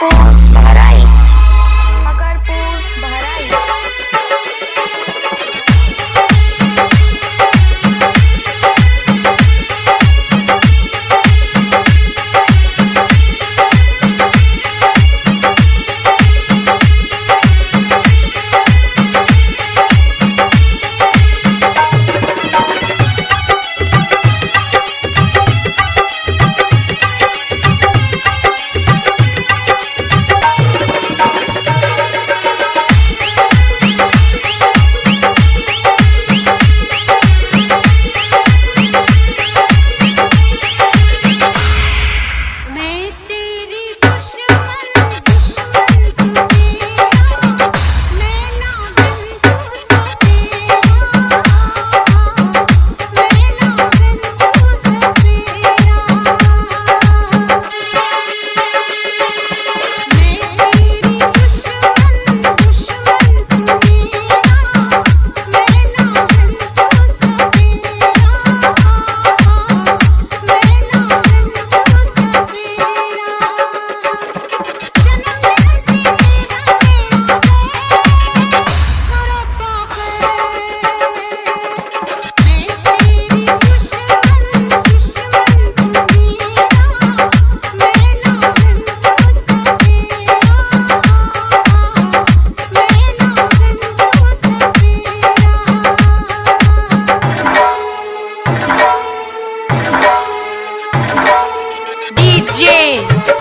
Love my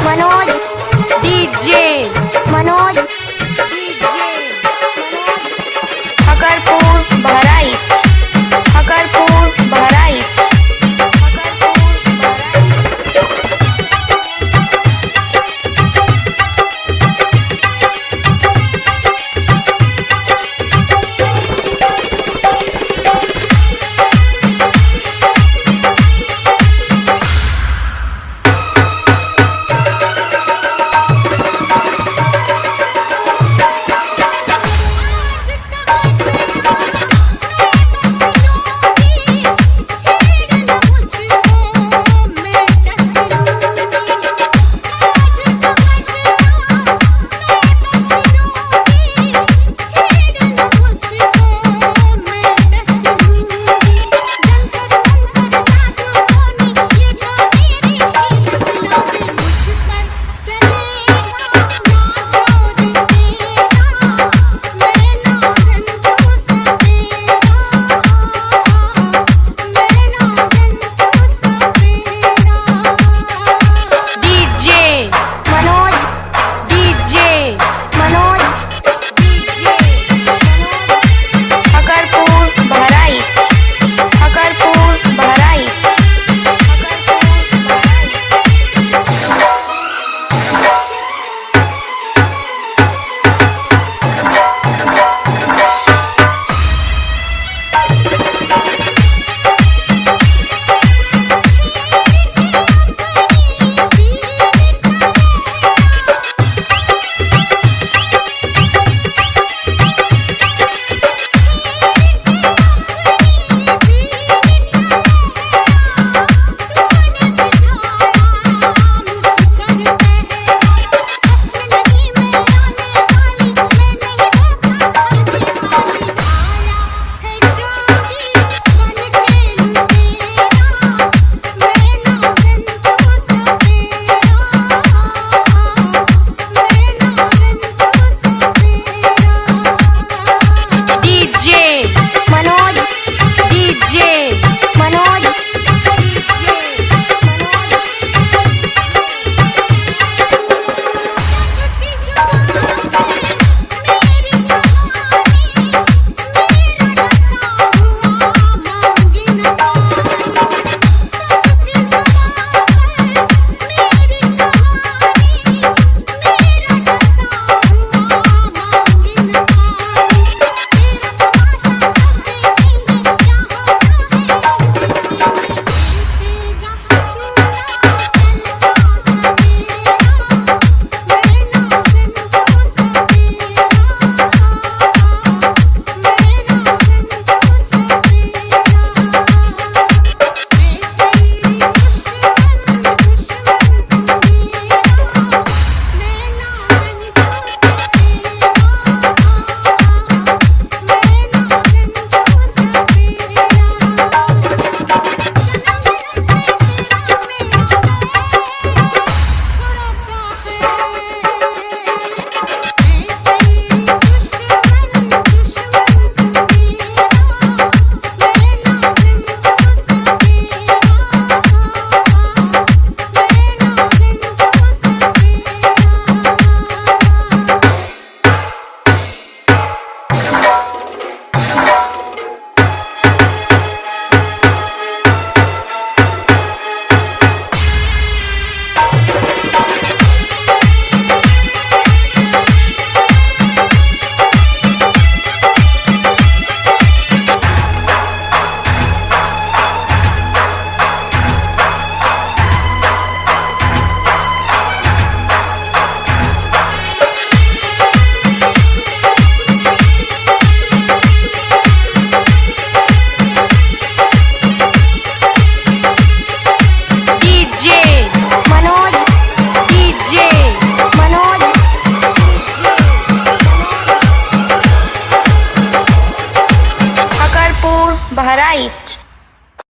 Bueno.